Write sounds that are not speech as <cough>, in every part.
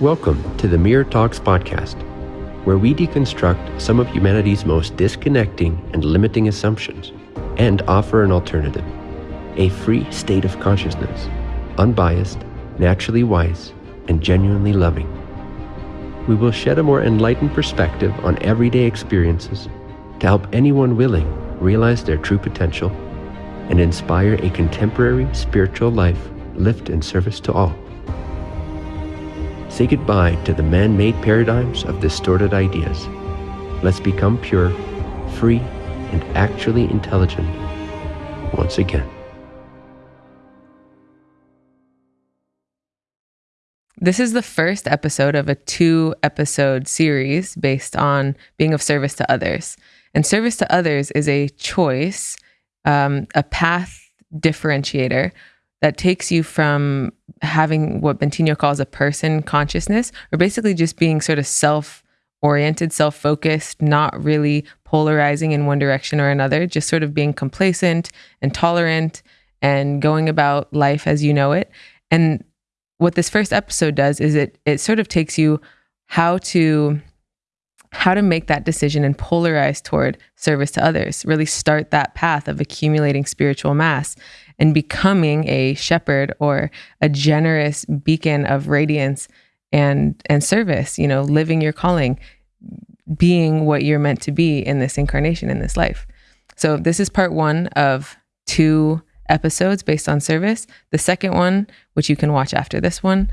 Welcome to the Mirror Talks podcast, where we deconstruct some of humanity's most disconnecting and limiting assumptions and offer an alternative a free state of consciousness, unbiased, naturally wise, and genuinely loving. We will shed a more enlightened perspective on everyday experiences to help anyone willing realize their true potential and inspire a contemporary spiritual life lived in service to all. Say goodbye to the man made paradigms of distorted ideas. Let's become pure, free, and actually intelligent once again. This is the first episode of a two episode series based on being of service to others. And service to others is a choice, um, a path differentiator that takes you from having what Bentinho calls a person consciousness, or basically just being sort of self oriented, self focused, not really polarizing in one direction or another, just sort of being complacent and tolerant and going about life as you know it. And what this first episode does is it it sort of takes you how to how to make that decision and polarize toward service to others really start that path of accumulating spiritual mass and becoming a shepherd or a generous beacon of radiance and and service you know living your calling being what you're meant to be in this incarnation in this life. So this is part 1 of two episodes based on service. The second one which you can watch after this one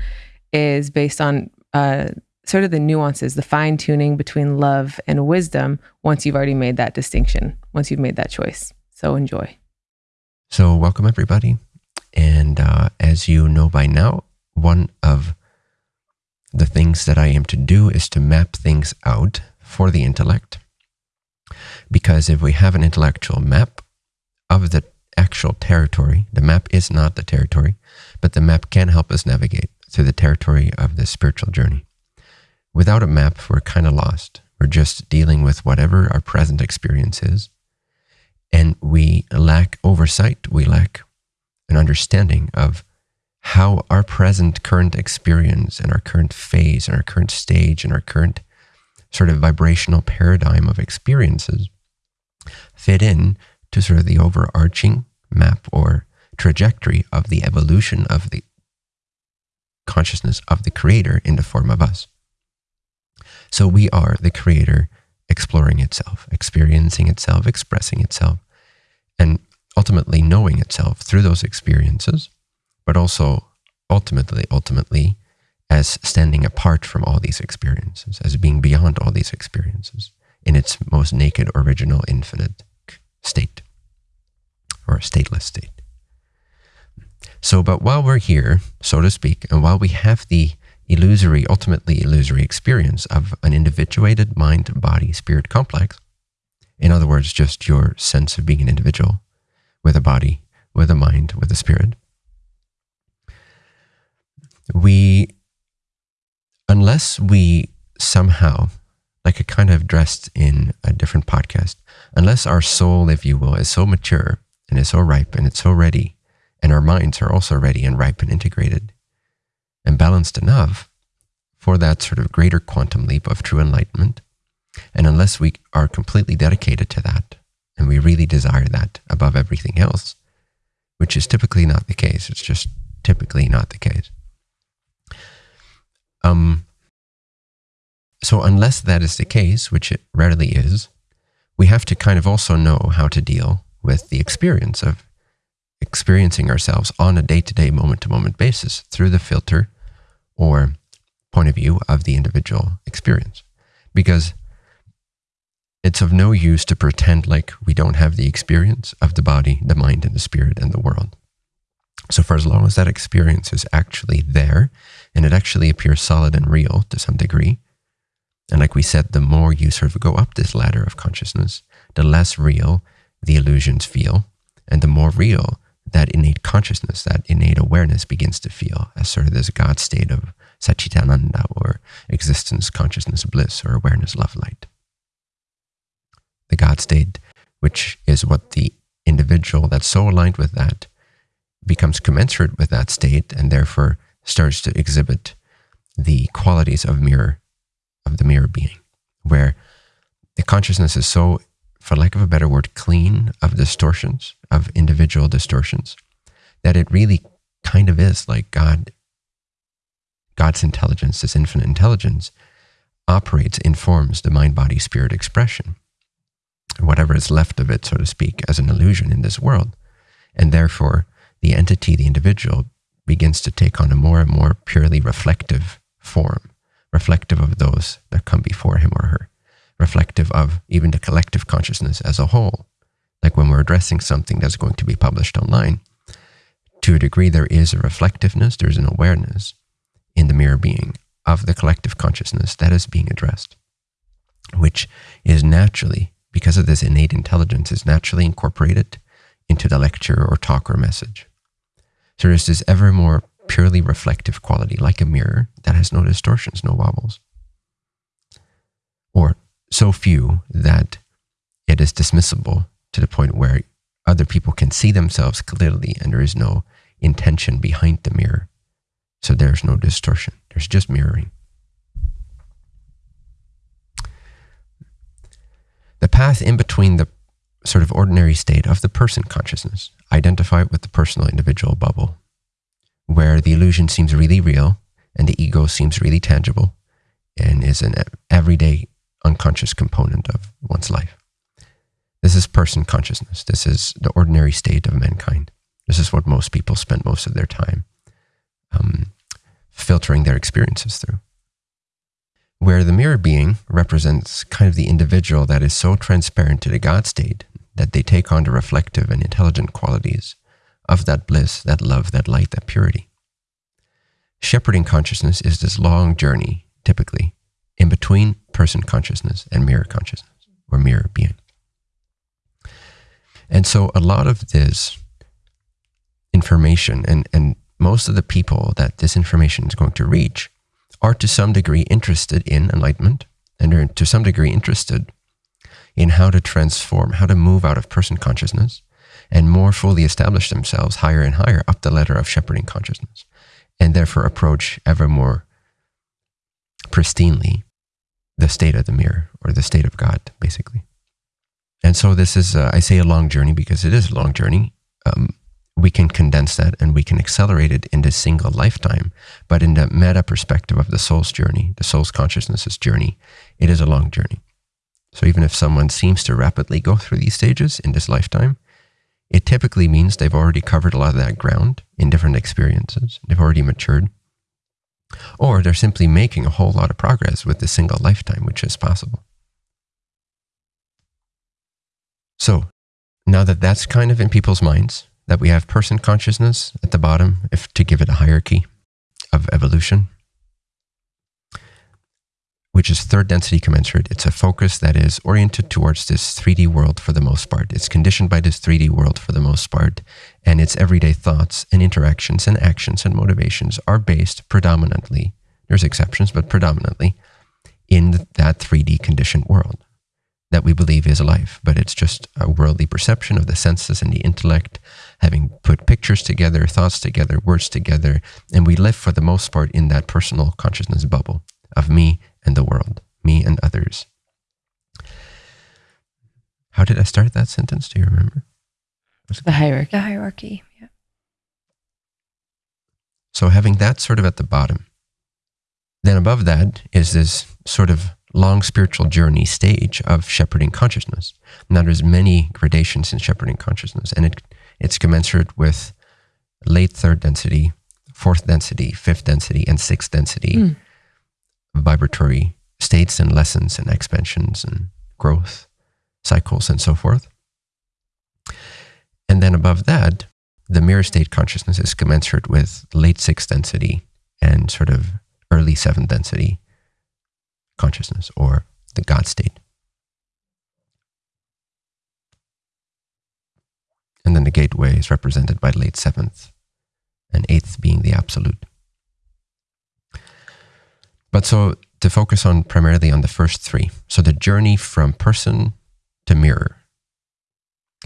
is based on uh, sort of the nuances the fine tuning between love and wisdom once you've already made that distinction once you've made that choice. So enjoy so, welcome everybody. And uh, as you know by now, one of the things that I aim to do is to map things out for the intellect. Because if we have an intellectual map of the actual territory, the map is not the territory, but the map can help us navigate through the territory of the spiritual journey. Without a map, we're kind of lost. We're just dealing with whatever our present experience is and we lack oversight, we lack an understanding of how our present current experience and our current phase and our current stage and our current sort of vibrational paradigm of experiences fit in to sort of the overarching map or trajectory of the evolution of the consciousness of the creator in the form of us. So we are the creator exploring itself, experiencing itself, expressing itself, and ultimately knowing itself through those experiences, but also ultimately, ultimately, as standing apart from all these experiences, as being beyond all these experiences in its most naked, original, infinite state or stateless state. So, but while we're here, so to speak, and while we have the illusory, ultimately illusory experience of an individuated mind body spirit complex. In other words, just your sense of being an individual with a body, with a mind, with a spirit. We, unless we somehow, like I kind of addressed in a different podcast, unless our soul, if you will, is so mature and is so ripe and it's so ready, and our minds are also ready and ripe and integrated, and balanced enough for that sort of greater quantum leap of true enlightenment. And unless we are completely dedicated to that, and we really desire that above everything else, which is typically not the case, it's just typically not the case. Um, so, unless that is the case, which it rarely is, we have to kind of also know how to deal with the experience of experiencing ourselves on a day to day, moment to moment basis through the filter or point of view of the individual experience. Because it's of no use to pretend like we don't have the experience of the body, the mind, and the spirit and the world. So, for as long as that experience is actually there and it actually appears solid and real to some degree, and like we said, the more you sort of go up this ladder of consciousness, the less real the illusions feel, and the more real that innate consciousness, that innate awareness begins to feel as sort of this God state of Satchitananda or existence, consciousness, bliss, or awareness, love, light. The God state, which is what the individual that's so aligned with that becomes commensurate with that state and therefore starts to exhibit the qualities of mirror, of the mirror being, where the consciousness is so, for lack of a better word, clean of distortions, of individual distortions, that it really kind of is like God, God's intelligence, this infinite intelligence, operates, informs the mind body spirit expression, whatever is left of it, so to speak, as an illusion in this world. And therefore, the entity, the individual, begins to take on a more and more purely reflective form, reflective of those that come before him or her, reflective of even the collective consciousness as a whole. Like when we're addressing something that's going to be published online, to a degree, there is a reflectiveness, there's an awareness in the mirror being of the collective consciousness that is being addressed, which is naturally, because of this innate intelligence, is naturally incorporated into the lecture or talk or message. So there's this ever more purely reflective quality, like a mirror that has no distortions, no wobbles. Or so few that it is dismissible to the point where other people can see themselves clearly and there is no intention behind the mirror. So there's no distortion, there's just mirroring. The path in between the sort of ordinary state of the person consciousness, identify it with the personal individual bubble, where the illusion seems really real and the ego seems really tangible and is an everyday unconscious component of one's life. This is person consciousness. This is the ordinary state of mankind. This is what most people spend most of their time um, filtering their experiences through. Where the mirror being represents kind of the individual that is so transparent to the God state that they take on the reflective and intelligent qualities of that bliss, that love, that light, that purity. Shepherding consciousness is this long journey, typically, in between person consciousness and mirror consciousness or mirror being. And so a lot of this information and, and most of the people that this information is going to reach are to some degree interested in enlightenment and are to some degree interested in how to transform, how to move out of person consciousness and more fully establish themselves higher and higher up the ladder of shepherding consciousness, and therefore approach ever more pristinely the state of the mirror or the state of God, basically. And so this is, uh, I say a long journey because it is a long journey. Um, we can condense that and we can accelerate it in this single lifetime. But in the meta perspective of the soul's journey, the soul's consciousness's journey, it is a long journey. So even if someone seems to rapidly go through these stages in this lifetime, it typically means they've already covered a lot of that ground in different experiences. They've already matured. Or they're simply making a whole lot of progress with the single lifetime, which is possible. So now that that's kind of in people's minds, that we have person consciousness at the bottom, if to give it a hierarchy of evolution, which is third density commensurate. It's a focus that is oriented towards this 3D world for the most part. It's conditioned by this 3D world for the most part. And its everyday thoughts and interactions and actions and motivations are based predominantly, there's exceptions, but predominantly in that 3D conditioned world that we believe is life. But it's just a worldly perception of the senses and the intellect, having put pictures together, thoughts together, words together. And we live for the most part in that personal consciousness bubble of me and the world, me and others. How did I start that sentence? Do you remember? The hierarchy. The hierarchy. Yeah. So having that sort of at the bottom, then above that is this sort of long spiritual journey stage of shepherding consciousness. Now there's many gradations in shepherding consciousness, and it it's commensurate with late third density, fourth density, fifth density, and sixth density. Mm vibratory states and lessons and expansions and growth cycles and so forth. And then above that, the mirror state consciousness is commensurate with late sixth density and sort of early seventh density consciousness or the God state. And then the gateway is represented by late seventh and eighth being the absolute. But so to focus on primarily on the first three. So the journey from person to mirror,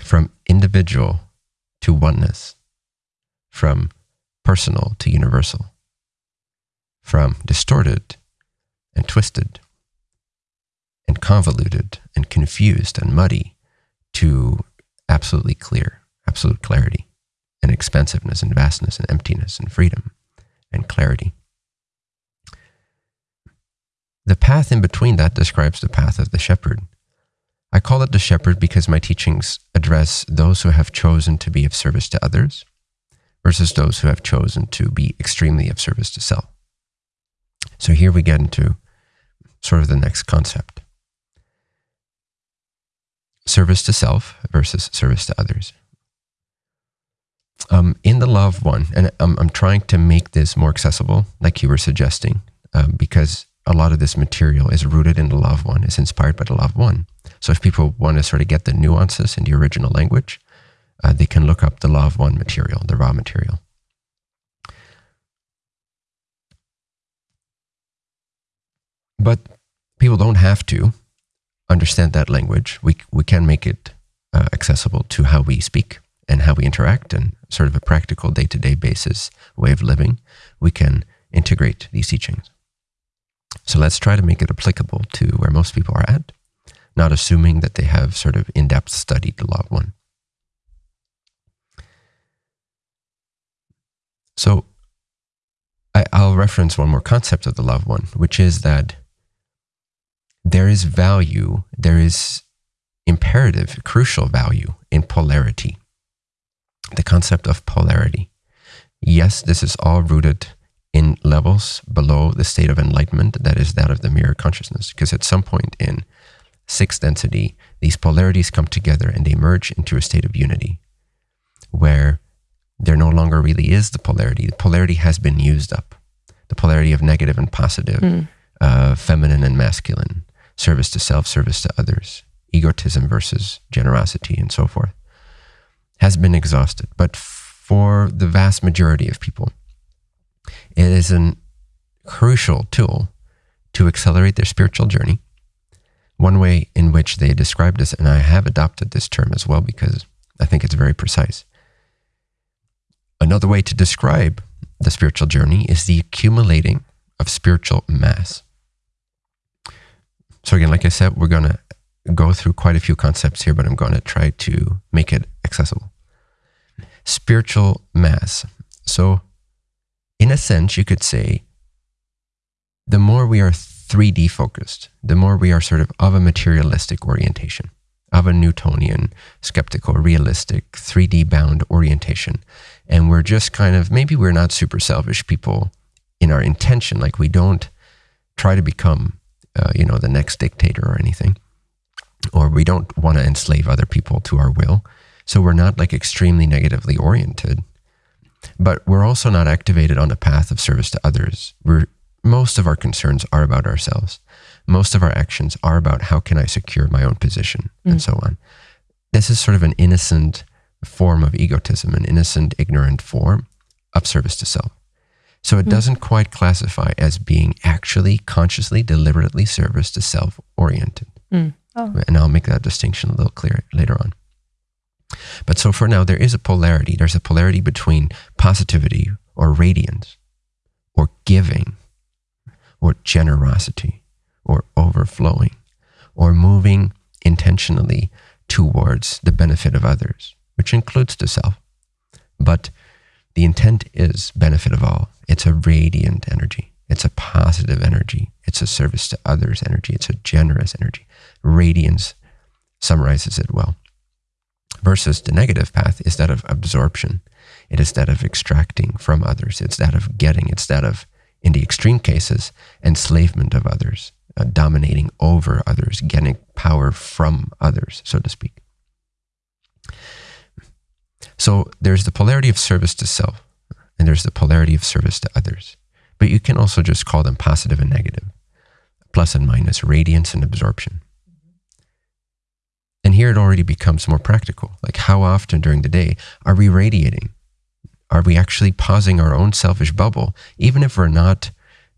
from individual to oneness, from personal to universal. from distorted and twisted and convoluted and confused and muddy to absolutely clear, absolute clarity and expansiveness and vastness and emptiness and freedom and clarity. The path in between that describes the path of the shepherd. I call it the shepherd because my teachings address those who have chosen to be of service to others versus those who have chosen to be extremely of service to self. So here we get into sort of the next concept service to self versus service to others. Um, in the of one, and I'm, I'm trying to make this more accessible, like you were suggesting, um, because a lot of this material is rooted in the of one, is inspired by the of one. So if people want to sort of get the nuances in the original language, uh, they can look up the of one material, the raw material. But people don't have to understand that language. We, we can make it uh, accessible to how we speak and how we interact and sort of a practical day to day basis way of living. We can integrate these teachings. So let's try to make it applicable to where most people are at, not assuming that they have sort of in depth studied the law of one. So I, will reference one more concept of the law one, which is that there is value, there is imperative, crucial value in polarity. The concept of polarity. Yes, this is all rooted in levels below the state of enlightenment that is that of the mirror consciousness. Because at some point in sixth density, these polarities come together and they merge into a state of unity where there no longer really is the polarity. The polarity has been used up. The polarity of negative and positive, mm. uh, feminine and masculine, service to self, service to others, egotism versus generosity, and so forth, has been exhausted. But for the vast majority of people, it is a crucial tool to accelerate their spiritual journey. One way in which they describe this, and I have adopted this term as well because I think it's very precise. Another way to describe the spiritual journey is the accumulating of spiritual mass. So, again, like I said, we're going to go through quite a few concepts here, but I'm going to try to make it accessible. Spiritual mass. So, in a sense, you could say the more we are 3D focused, the more we are sort of of a materialistic orientation, of a Newtonian, skeptical, realistic, 3D bound orientation. And we're just kind of, maybe we're not super selfish people in our intention. Like we don't try to become, uh, you know, the next dictator or anything. Or we don't want to enslave other people to our will. So we're not like extremely negatively oriented but we're also not activated on a path of service to others. We're, most of our concerns are about ourselves. Most of our actions are about how can I secure my own position mm. and so on. This is sort of an innocent form of egotism, an innocent, ignorant form of service to self. So it mm. doesn't quite classify as being actually consciously, deliberately service to self oriented. Mm. Oh. And I'll make that distinction a little clearer later on. But so for now, there is a polarity. There's a polarity between positivity or radiance or giving or generosity or overflowing or moving intentionally towards the benefit of others, which includes the self. But the intent is benefit of all. It's a radiant energy. It's a positive energy. It's a service to others energy. It's a generous energy. Radiance summarizes it well versus the negative path is that of absorption. It is that of extracting from others. It's that of getting. It's that of, in the extreme cases, enslavement of others, uh, dominating over others, getting power from others, so to speak. So there's the polarity of service to self, and there's the polarity of service to others. But you can also just call them positive and negative, plus and minus, radiance and absorption. And here it already becomes more practical. Like, how often during the day are we radiating? Are we actually pausing our own selfish bubble, even if we're not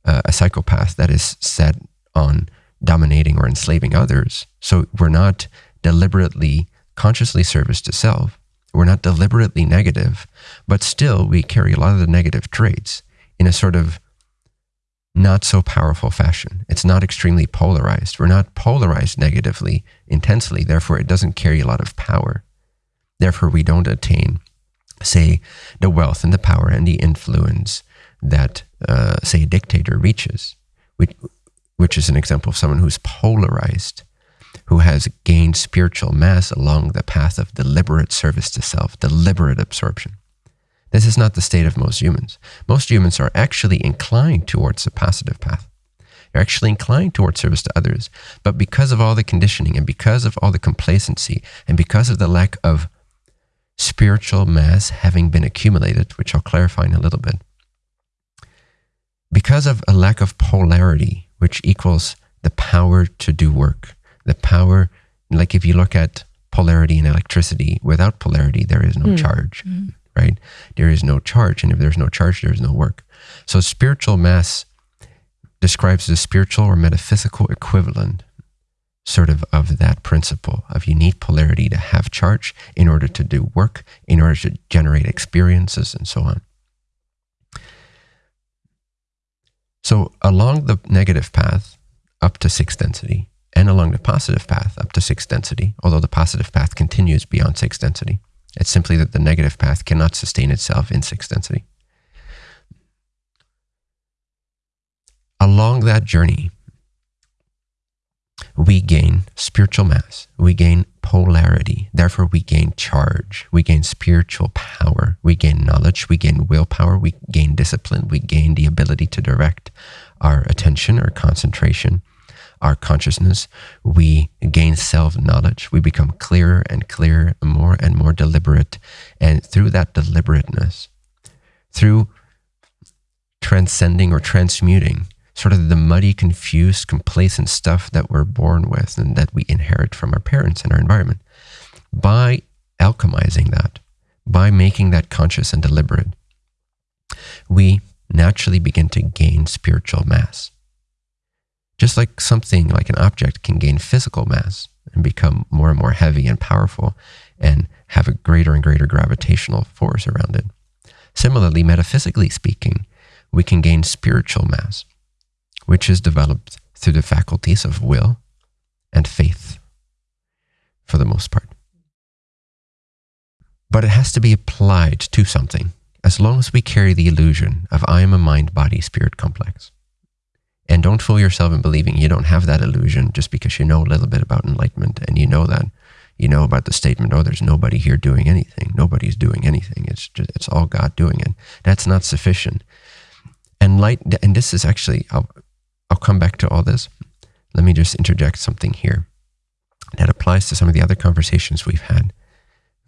uh, a psychopath that is set on dominating or enslaving others? So we're not deliberately, consciously service to self. We're not deliberately negative, but still we carry a lot of the negative traits in a sort of not so powerful fashion. It's not extremely polarized. We're not polarized negatively, intensely. Therefore, it doesn't carry a lot of power. Therefore, we don't attain, say, the wealth and the power and the influence that, uh, say, a dictator reaches, which, which is an example of someone who's polarized, who has gained spiritual mass along the path of deliberate service to self, deliberate absorption. This is not the state of most humans. Most humans are actually inclined towards the positive path. They're actually inclined towards service to others. But because of all the conditioning and because of all the complacency and because of the lack of spiritual mass having been accumulated, which I'll clarify in a little bit, because of a lack of polarity, which equals the power to do work, the power, like if you look at polarity in electricity, without polarity, there is no mm. charge. Mm right? There is no charge. And if there's no charge, there is no work. So spiritual mass describes the spiritual or metaphysical equivalent sort of of that principle of you need polarity to have charge in order to do work, in order to generate experiences and so on. So along the negative path up to sixth density and along the positive path up to sixth density, although the positive path continues beyond sixth density, it's simply that the negative path cannot sustain itself in sixth density. Along that journey, we gain spiritual mass, we gain polarity, therefore, we gain charge, we gain spiritual power, we gain knowledge, we gain willpower, we gain discipline, we gain the ability to direct our attention or concentration our consciousness, we gain self knowledge. We become clearer and clearer, more and more deliberate. And through that deliberateness, through transcending or transmuting sort of the muddy, confused, complacent stuff that we're born with and that we inherit from our parents and our environment, by alchemizing that, by making that conscious and deliberate, we naturally begin to gain spiritual mass. Just like something like an object can gain physical mass and become more and more heavy and powerful and have a greater and greater gravitational force around it. Similarly, metaphysically speaking, we can gain spiritual mass, which is developed through the faculties of will and faith for the most part. But it has to be applied to something as long as we carry the illusion of I am a mind body spirit complex. And don't fool yourself in believing you don't have that illusion just because you know a little bit about enlightenment and you know that you know about the statement, oh, there's nobody here doing anything. Nobody's doing anything. It's just, it's all God doing it. That's not sufficient. And light, and this is actually, I'll, I'll come back to all this. Let me just interject something here that applies to some of the other conversations we've had.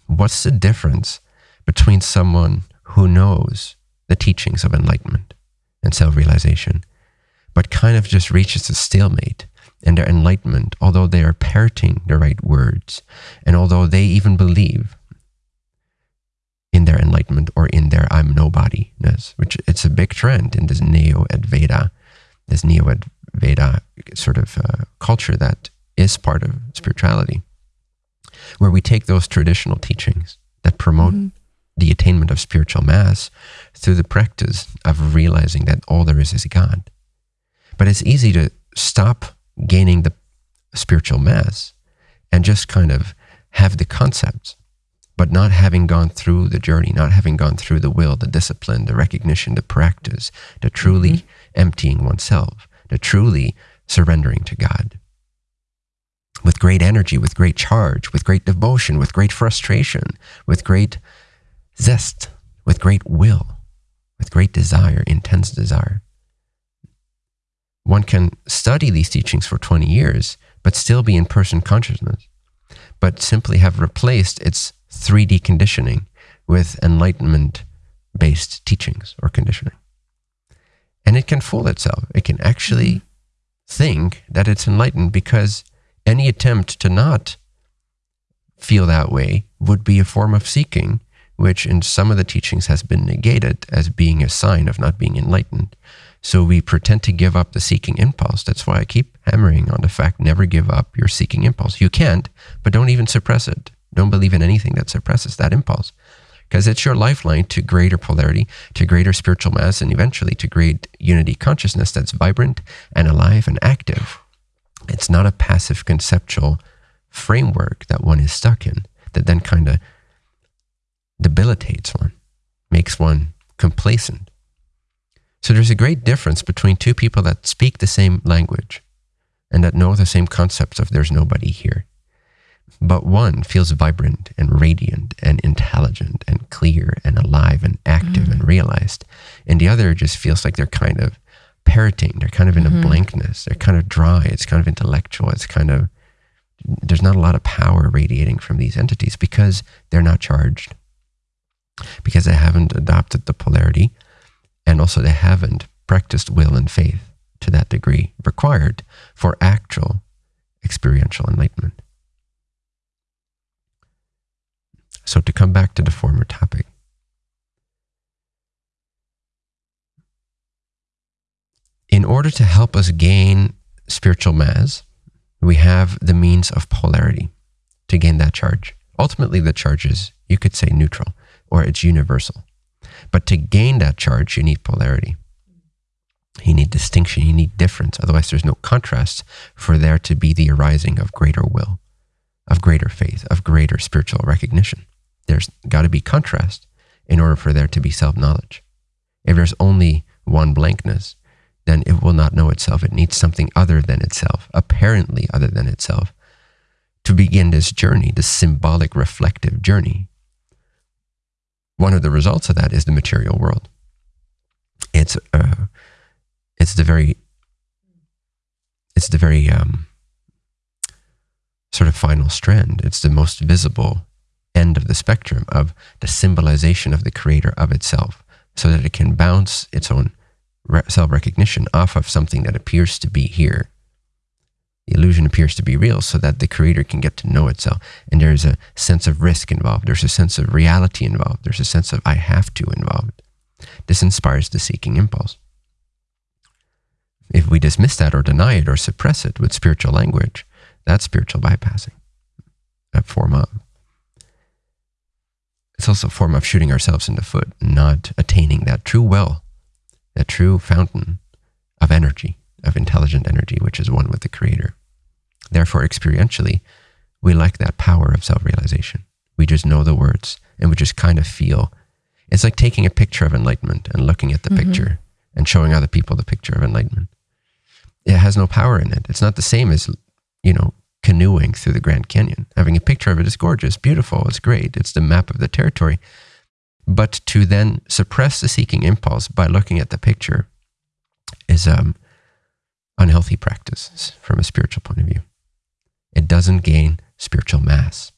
What's the difference between someone who knows the teachings of enlightenment and self realization but kind of just reaches a stalemate in their enlightenment, although they are parroting the right words, and although they even believe in their enlightenment or in their I'm nobody-ness, which it's a big trend in this neo Advaita, this neo Advaita sort of uh, culture that is part of spirituality, where we take those traditional teachings that promote mm-hmm. the attainment of spiritual mass through the practice of realizing that all there is is God but it's easy to stop gaining the spiritual mass and just kind of have the concepts, but not having gone through the journey, not having gone through the will, the discipline, the recognition, the practice, the truly mm-hmm. emptying oneself, the truly surrendering to God. With great energy, with great charge, with great devotion, with great frustration, with great zest, with great will, with great desire, intense desire one can study these teachings for 20 years, but still be in person consciousness, but simply have replaced its 3D conditioning with enlightenment based teachings or conditioning. And it can fool itself. It can actually think that it's enlightened because any attempt to not feel that way would be a form of seeking, which in some of the teachings has been negated as being a sign of not being enlightened. So we pretend to give up the seeking impulse. That's why I keep hammering on the fact never give up your seeking impulse. You can't, but don't even suppress it. Don't believe in anything that suppresses that impulse. because it's your lifeline to greater polarity, to greater spiritual mass, and eventually to great unity consciousness that's vibrant and alive and active. It's not a passive conceptual framework that one is stuck in that then kind of debilitates one, makes one complacent. So there's a great difference between two people that speak the same language and that know the same concepts of there's nobody here. But one feels vibrant and radiant and intelligent and clear and alive and active mm. and realized. And the other just feels like they're kind of parroting. They're kind of in mm-hmm. a blankness. They're kind of dry. It's kind of intellectual. It's kind of, there's not a lot of power radiating from these entities because they're not charged, because they haven't adopted the polarity, and also they haven't practiced will and faith to that degree required for actual experiential enlightenment. So, to come back to the former topic, in order to help us gain spiritual mass, we have the means of polarity to gain that charge. Ultimately, the charge is, you could say, neutral or it's universal. But to gain that charge, you need polarity. You need distinction, you need difference. Otherwise, there's no contrast for there to be the arising of greater will, of greater faith, of greater spiritual recognition. There's got to be contrast in order for there to be self knowledge. If there's only one blankness, then it will not know itself. It needs something other than itself, apparently other than itself, to begin this journey, this symbolic reflective journey. One of the results of that is the material world. It's uh, it's the very it's the very um, sort of final strand. It's the most visible end of the spectrum of the symbolization of the creator of itself, so that it can bounce its own self recognition off of something that appears to be here. The illusion appears to be real so that the creator can get to know itself. And there's a sense of risk involved. There's a sense of reality involved. There's a sense of I have to involved. This inspires the seeking impulse. If we dismiss that or deny it or suppress it with spiritual language, that's spiritual bypassing, a form of. It's also a form of shooting ourselves in the foot, not attaining that true well that true fountain of energy, of intelligent energy, which is one with the Creator. Therefore, experientially, we lack that power of self realization. We just know the words and we just kind of feel. It's like taking a picture of enlightenment and looking at the mm-hmm. picture and showing other people the picture of enlightenment. It has no power in it. It's not the same as, you know, canoeing through the Grand Canyon. Having a picture of it is gorgeous, beautiful, it's great. It's the map of the territory. But to then suppress the seeking impulse by looking at the picture is um unhealthy practices from a spiritual point of view. It doesn't gain spiritual mass.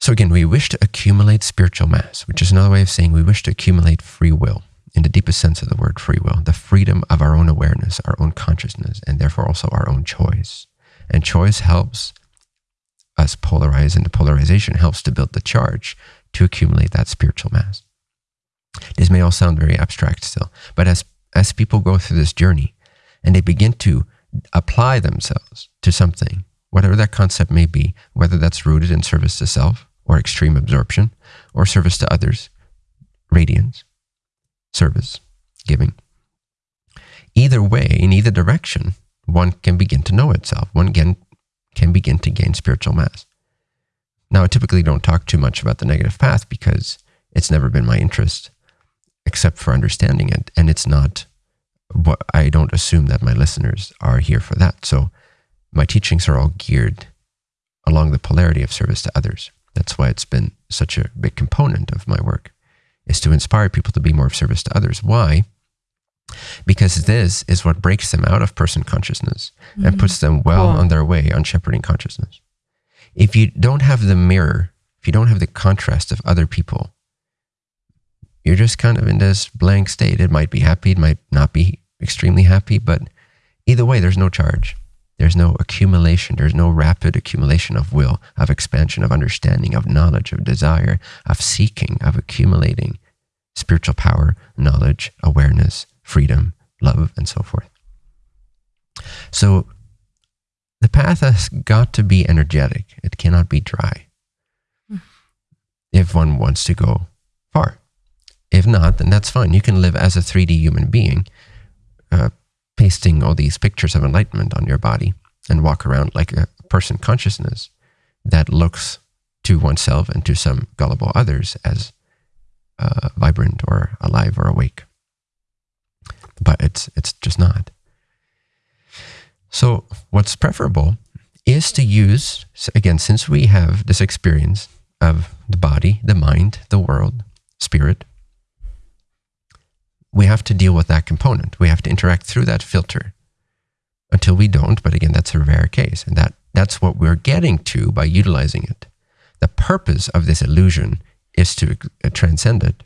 So again, we wish to accumulate spiritual mass, which is another way of saying we wish to accumulate free will in the deepest sense of the word free will, the freedom of our own awareness, our own consciousness, and therefore also our own choice. And choice helps us polarize, and the polarization helps to build the charge to accumulate that spiritual mass. This may all sound very abstract still, but as, as people go through this journey and they begin to apply themselves to something, whatever that concept may be, whether that's rooted in service to self or extreme absorption or service to others, radiance, service, giving. Either way, in either direction, one can begin to know itself. One can, can begin to gain spiritual mass. Now, I typically don't talk too much about the negative path because it's never been my interest, except for understanding it. And it's not what I don't assume that my listeners are here for that. So my teachings are all geared along the polarity of service to others. That's why it's been such a big component of my work is to inspire people to be more of service to others. Why? Because this is what breaks them out of person consciousness mm-hmm. and puts them well cool. on their way on shepherding consciousness if you don't have the mirror, if you don't have the contrast of other people, you're just kind of in this blank state. It might be happy, it might not be extremely happy, but either way, there's no charge. There's no accumulation. There's no rapid accumulation of will, of expansion, of understanding, of knowledge, of desire, of seeking, of accumulating spiritual power, knowledge, awareness, freedom, love, and so forth. So the path has got to be energetic. It cannot be dry. Mm. if one wants to go far. If not, then that's fine. You can live as a 3D human being, uh, pasting all these pictures of enlightenment on your body and walk around like a person consciousness that looks to oneself and to some gullible others as uh, vibrant or alive or awake. But it's it's just not. So what's preferable is to use again, since we have this experience of the body, the mind, the world, spirit, we have to deal with that component. We have to interact through that filter until we don't. But again, that's a rare case. And that, that's what we're getting to by utilizing it. The purpose of this illusion is to uh, transcend it.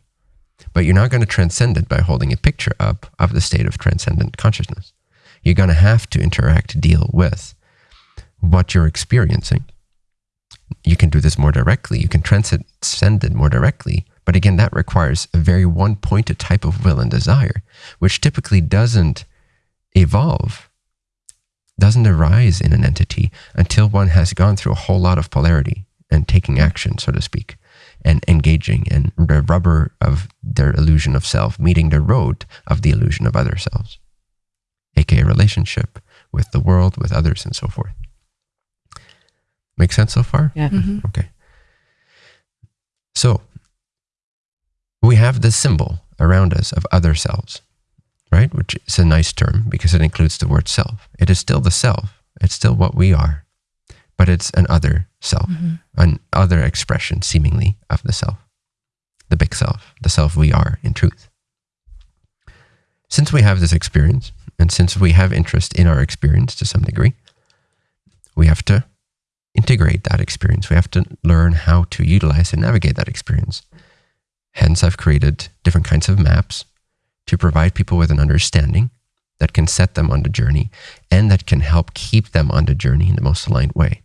But you're not going to transcend it by holding a picture up of the state of transcendent consciousness. You're going to have to interact, deal with what you're experiencing. You can do this more directly. You can transcend it more directly. But again, that requires a very one pointed type of will and desire, which typically doesn't evolve doesn't arise in an entity until one has gone through a whole lot of polarity and taking action, so to speak, and engaging and the rubber of their illusion of self meeting the road of the illusion of other selves, aka relationship with the world, with others, and so forth. Make sense so far? Yeah. Mm-hmm. Okay. So we have this symbol around us of other selves right? Which is a nice term because it includes the word self. It is still the self. It's still what we are, but it's an other self, Mm-hmm. an other expression seemingly of the self, the big self, the self we are in truth. Since we have this experience and since we have interest in our experience to some degree, we have to integrate that experience. We have to learn how to utilize and navigate that experience. Hence, I've created different kinds of maps to provide people with an understanding that can set them on the journey and that can help keep them on the journey in the most aligned way.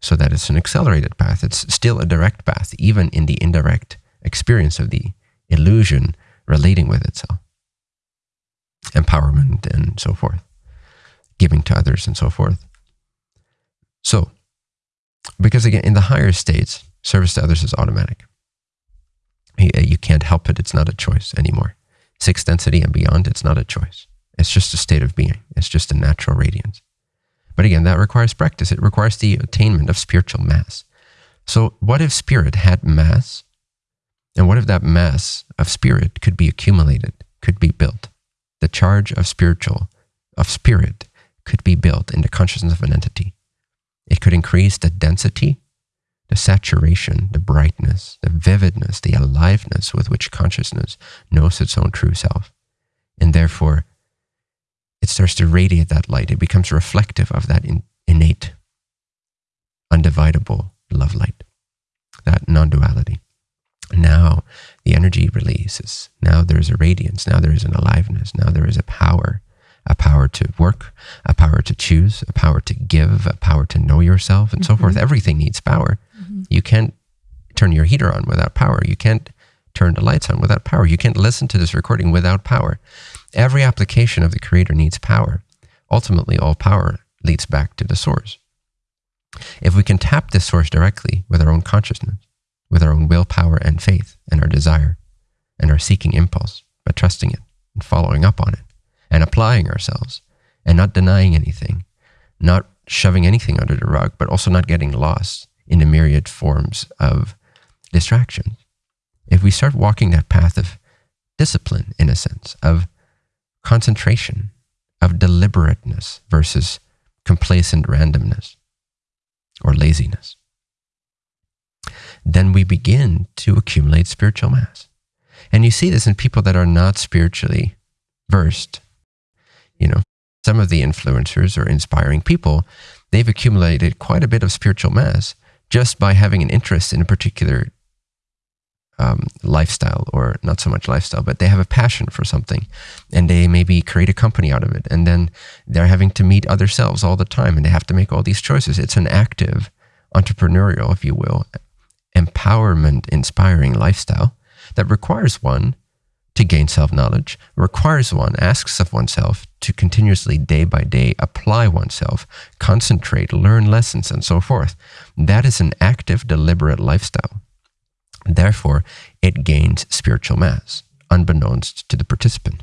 So that it's an accelerated path. It's still a direct path, even in the indirect experience of the illusion relating with itself. Empowerment and so forth, giving to others and so forth. So, because again, in the higher states, service to others is automatic. You uh, you can't help it. It's not a choice anymore. Sixth density and beyond, it's not a choice. It's just a state of being. It's just a natural radiance. But again, that requires practice. It requires the attainment of spiritual mass. So, what if spirit had mass? And what if that mass of spirit could be accumulated, could be built? The charge of spiritual, of spirit, could be built in the consciousness of an entity. It could increase the density the saturation, the brightness, the vividness, the aliveness with which consciousness knows its own true self. And therefore, it starts to radiate that light. It becomes reflective of that in, innate, undividable love light, that non duality. Now the energy releases. Now there is a radiance. Now there is an aliveness. Now there is a power a power to work, a power to choose, a power to give, a power to know yourself, and so mm-hmm. forth. Everything needs power. You can't turn your heater on without power. You can't turn the lights on without power. You can't listen to this recording without power. Every application of the Creator needs power. Ultimately, all power leads back to the source. If we can tap this source directly with our own consciousness, with our own willpower and faith and our desire and our seeking impulse, by trusting it and following up on it and applying ourselves and not denying anything, not shoving anything under the rug, but also not getting lost in the myriad forms of distraction. If we start walking that path of discipline, in a sense, of concentration, of deliberateness versus complacent randomness or laziness, then we begin to accumulate spiritual mass. And you see this in people that are not spiritually versed. You know, some of the influencers or inspiring people, they've accumulated quite a bit of spiritual mass just by having an interest in a particular um, lifestyle, or not so much lifestyle, but they have a passion for something and they maybe create a company out of it. And then they're having to meet other selves all the time and they have to make all these choices. It's an active, entrepreneurial, if you will, empowerment inspiring lifestyle that requires one to gain self knowledge, requires one, asks of oneself to continuously, day by day, apply oneself, concentrate, learn lessons, and so forth. That is an active, deliberate lifestyle. Therefore, it gains spiritual mass, unbeknownst to the participant.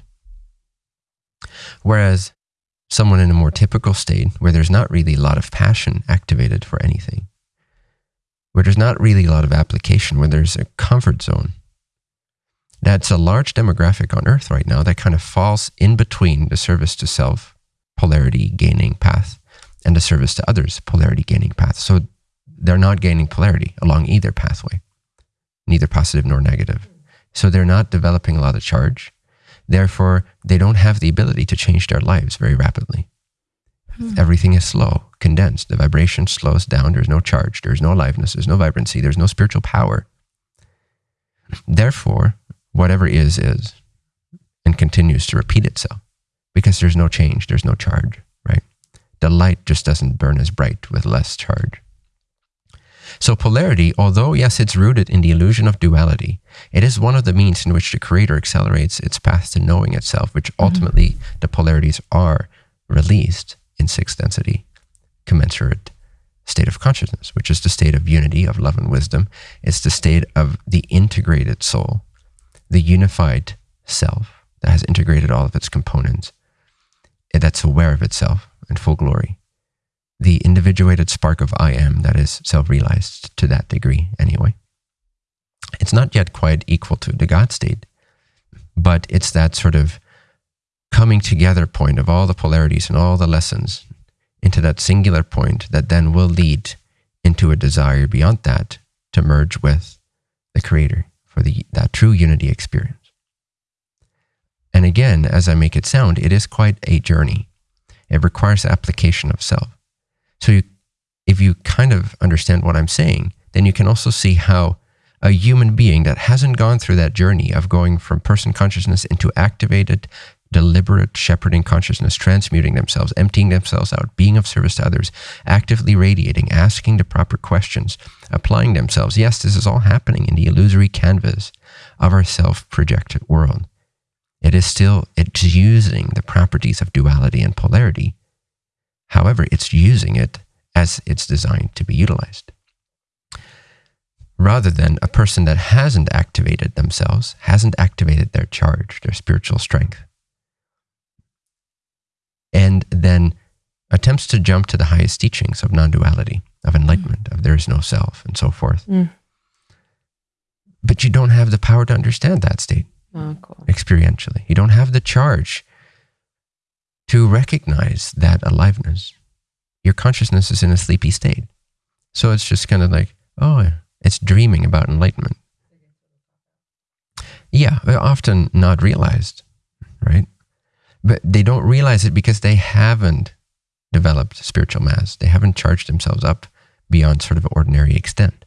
Whereas someone in a more typical state, where there's not really a lot of passion activated for anything, where there's not really a lot of application, where there's a comfort zone, that's a large demographic on Earth right now that kind of falls in between the service to self polarity gaining path and the service to others polarity gaining path. So they're not gaining polarity along either pathway, neither positive nor negative. So they're not developing a lot of charge. Therefore, they don't have the ability to change their lives very rapidly. Hmm. Everything is slow, condensed. The vibration slows down. There's no charge. There's no aliveness. There's no vibrancy. There's no spiritual power. Therefore, whatever is, is and continues to repeat itself because there's no change. There's no charge, right? The light just doesn't burn as bright with less charge. So polarity, although yes, it's rooted in the illusion of duality, it is one of the means in which the creator accelerates its path to knowing itself, which mm-hmm. ultimately mm -hmm. the polarities are released in sixth density, commensurate state of consciousness, which is the state of unity, of love and wisdom. It's the state of the integrated soul, the unified self that has integrated all of its components, that's aware of itself in full glory the individuated spark of I am that is self realized to that degree, anyway. It's not yet quite equal to the God state, but it's that sort of coming together point of all the polarities and all the lessons into that singular point that then will lead into a desire beyond that to merge with the Creator for the, that true unity experience. And again, as I make it sound, it is quite a journey. It requires application of self. So you, if you kind of understand what I'm saying, then you can also see how a human being that hasn't gone through that journey of going from person consciousness into activated, deliberate shepherding consciousness, transmuting themselves, emptying themselves out, being of service to others, actively radiating, asking the proper questions, applying themselves. Yes, this is all happening in the illusory canvas of our self-projected world. It is still, it's using the properties of duality and polarity However, it's using it as it's designed to be utilized. Rather than a person that hasn't activated themselves, hasn't activated their charge, their spiritual strength, and then attempts to jump to the highest teachings of non duality, of enlightenment, mm. of there is no self, and so forth. Mm. But you don't have the power to understand that state oh, cool. experientially. You don't have the charge to recognize that aliveness. Your consciousness is in a sleepy state. So it's just kind of like, oh, it's dreaming about enlightenment. Yeah, often not realized, right? But they don't realize it because they haven't developed spiritual mass. They haven't charged themselves up beyond sort of ordinary extent.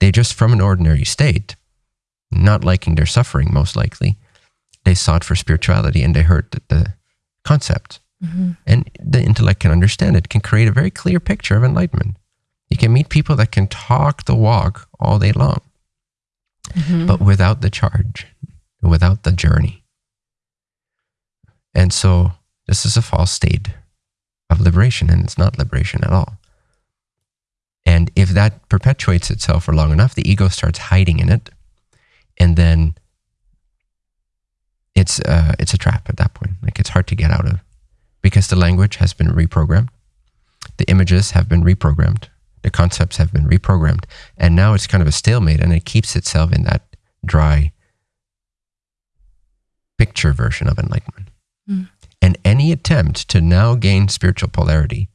They just, from an ordinary state, not liking their suffering, most likely, they sought for spirituality and they heard that the concept. Mm-hmm. And the intellect can understand it, can create a very clear picture of enlightenment. You can meet people that can talk the walk all day long, mm-hmm. but without the charge, without the journey. And so this is a false state of liberation, and it's not liberation at all. And if that perpetuates itself for long enough, the ego starts hiding in it. And then it's uh, it's a trap at that point. Like it's hard to get out of because the language has been reprogrammed, the images have been reprogrammed, the concepts have been reprogrammed, and now it's kind of a stalemate, and it keeps itself in that dry picture version of enlightenment. Mm. And any attempt to now gain spiritual polarity,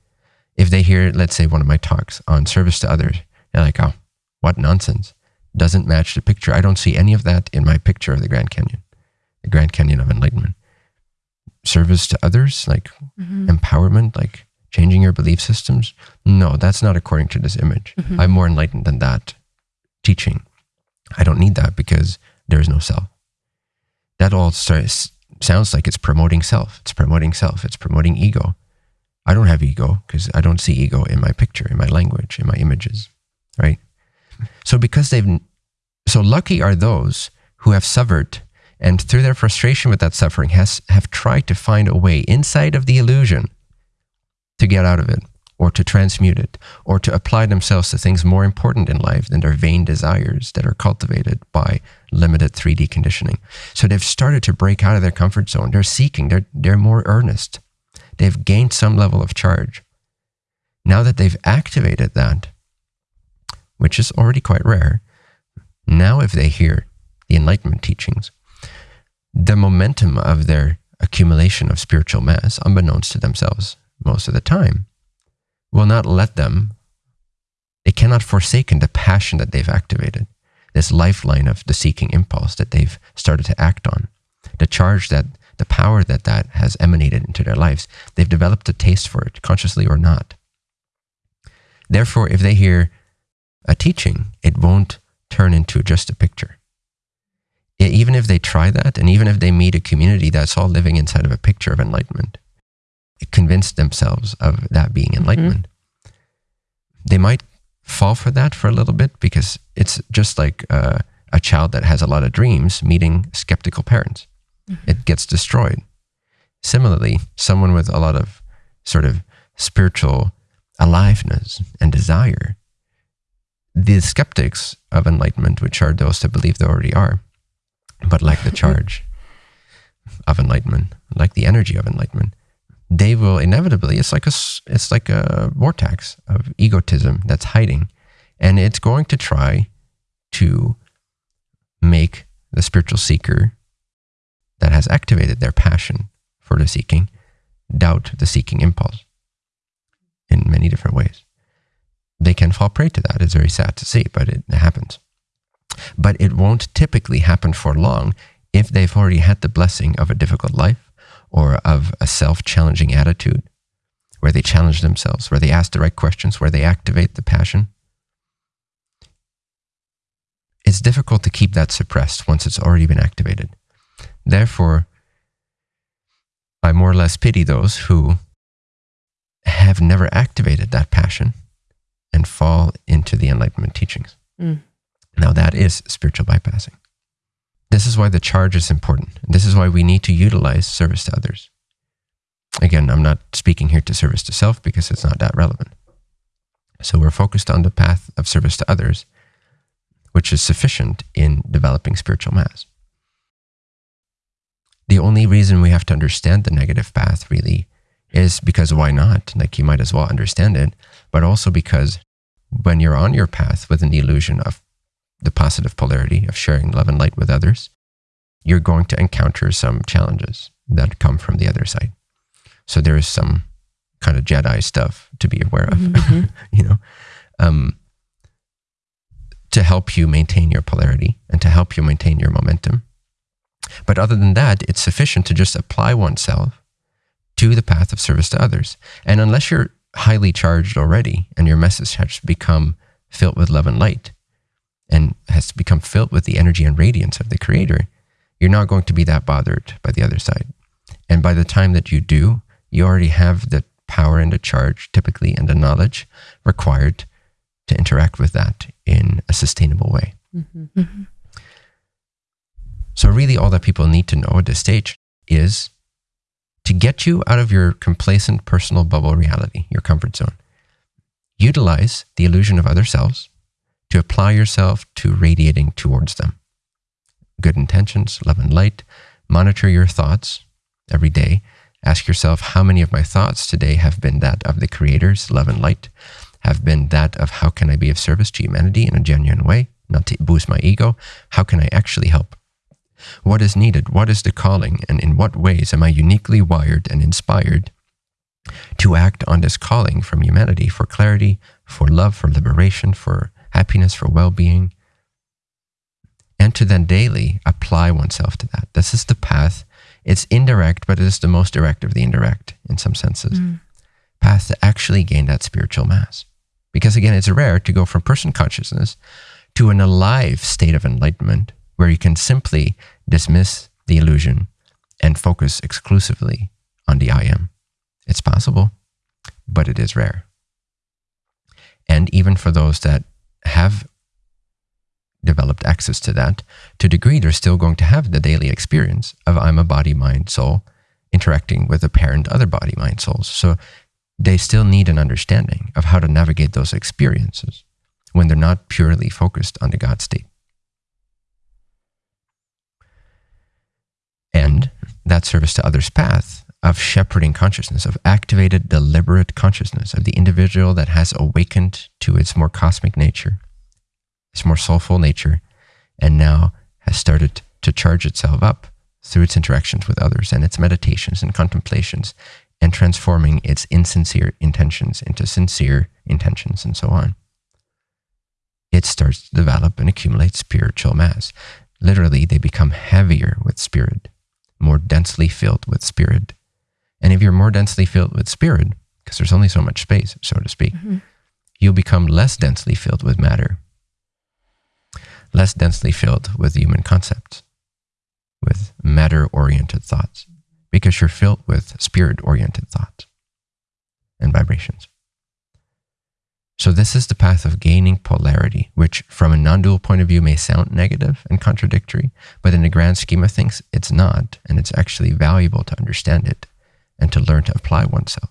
if they hear, let's say, one of my talks on service to others, they're like, oh, what nonsense. Doesn't match the picture. I don't see any of that in my picture of the Grand Canyon the Grand Canyon of Enlightenment. Service to others, like mm-hmm. empowerment, like changing your belief systems. No, that's not according to this image. Mm-hmm. I'm more enlightened than that teaching. I don't need that because there is no self. That all starts, sounds like it's promoting self. It's promoting self. It's promoting ego. I don't have ego because I don't see ego in my picture, in my language, in my images, right? So because they've, so lucky are those who have suffered and through their frustration with that suffering has have tried to find a way inside of the illusion to get out of it or to transmute it, or to apply themselves to things more important in life than their vain desires that are cultivated by limited 3D conditioning. So they've started to break out of their comfort zone. They're seeking, they're, they're more earnest. They've gained some level of charge. Now that they've activated that, which is already quite rare, now if they hear the Enlightenment teachings, the momentum of their accumulation of spiritual mass, unbeknownst to themselves most of the time, will not let them, they cannot forsaken the passion that they've activated, this lifeline of the seeking impulse that they've started to act on, the charge that, the power that that has emanated into their lives. They've developed a taste for it, consciously or not. Therefore, if they hear a teaching, it won't turn into just a picture. Even if they try that, and even if they meet a community that's all living inside of a picture of enlightenment, convince themselves of that being mm-hmm. enlightenment. Mm-hmm. They might fall for that for a little bit because it's just like uh, a child that has a lot of dreams meeting skeptical parents. Mm-hmm. It gets destroyed. Similarly, someone with a lot of sort of spiritual aliveness and desire, the skeptics of enlightenment, which are those that believe they already are, but lack the charge of enlightenment, like the energy of enlightenment, they will inevitably it's like a it's like a vortex of egotism that's hiding. And it's going to try to make the spiritual seeker that has activated their passion for the seeking doubt the seeking impulse in many different ways. They can fall prey to that. It's very sad to see but it happens. But it won't typically happen for long if they've already had the blessing of a difficult life or of a self challenging attitude where they challenge themselves, where they ask the right questions, where they activate the passion. It's difficult to keep that suppressed once it's already been activated. Therefore, I more or less pity those who have never activated that passion and fall into the Enlightenment teachings. Mm. Now, that is spiritual bypassing. This is why the charge is important. This is why we need to utilize service to others. Again, I'm not speaking here to service to self because it's not that relevant. So we're focused on the path of service to others, which is sufficient in developing spiritual mass. The only reason we have to understand the negative path really is because why not? Like you might as well understand it, but also because when you're on your path with an illusion of the positive polarity of sharing love and light with others, you're going to encounter some challenges that come from the other side. So there is some kind of Jedi stuff to be aware of, mm-hmm. mm-hmm. <laughs> you know, um, to help you maintain your polarity and to help you maintain your momentum. But other than that, it's sufficient to just apply oneself to the path of service to others. And unless you're highly charged already and your message has become filled with love and light, and has become filled with the energy and radiance of the creator, you're not going to be that bothered by the other side. And by the time that you do, you already have the power and the charge, typically, and the knowledge required to interact with that in a sustainable way. Mm-hmm. Mm-hmm. So, really, all that people need to know at this stage is to get you out of your complacent personal bubble reality, your comfort zone. Utilize the illusion of other selves to apply yourself to radiating towards them. Good intentions, love and light. Monitor your thoughts every day. Ask yourself how many of my thoughts today have been that of the Creator's love and light, have been that of how can I be of service to humanity in a genuine way, not to boost my ego. How can I actually help? What is needed? What is the calling? And in what ways am I uniquely wired and inspired to act on this calling from humanity for clarity, for love, for liberation, for happiness, for well being, and to then daily apply oneself to that. This is the path. It's indirect, but it is the most direct of the indirect in some senses. Mm. Path to actually gain that spiritual mass. Because again, it's rare to go from person consciousness to an alive state of enlightenment where you can simply dismiss the illusion and focus exclusively on the I am. It's possible, but it is rare. And even for those that have developed access to that, to a degree, they're still going to have the daily experience of I'm a body, mind, soul interacting with a parent, other body, mind, souls. So they still need an understanding of how to navigate those experiences when they're not purely focused on the God state. And that service to others path of shepherding consciousness, of activated, deliberate consciousness of the individual that has awakened to its more cosmic nature, its more soulful nature, and now has started to charge itself up through its interactions with others and its meditations and contemplations and transforming its insincere intentions into sincere intentions and so on. It starts to develop and accumulate spiritual mass. Literally, they become heavier with spirit, more densely filled with spirit. And if you're more densely filled with spirit, because there's only so much space, so to speak, mm-hmm. you'll become less densely filled with matter, less densely filled with human concepts, with matter oriented thoughts because you're filled with spirit oriented thoughts and vibrations. So, this is the path of gaining polarity, which from a non dual point of view may sound negative and contradictory, but in the grand scheme of things, it's not. And it's actually valuable to understand it and to learn to apply oneself.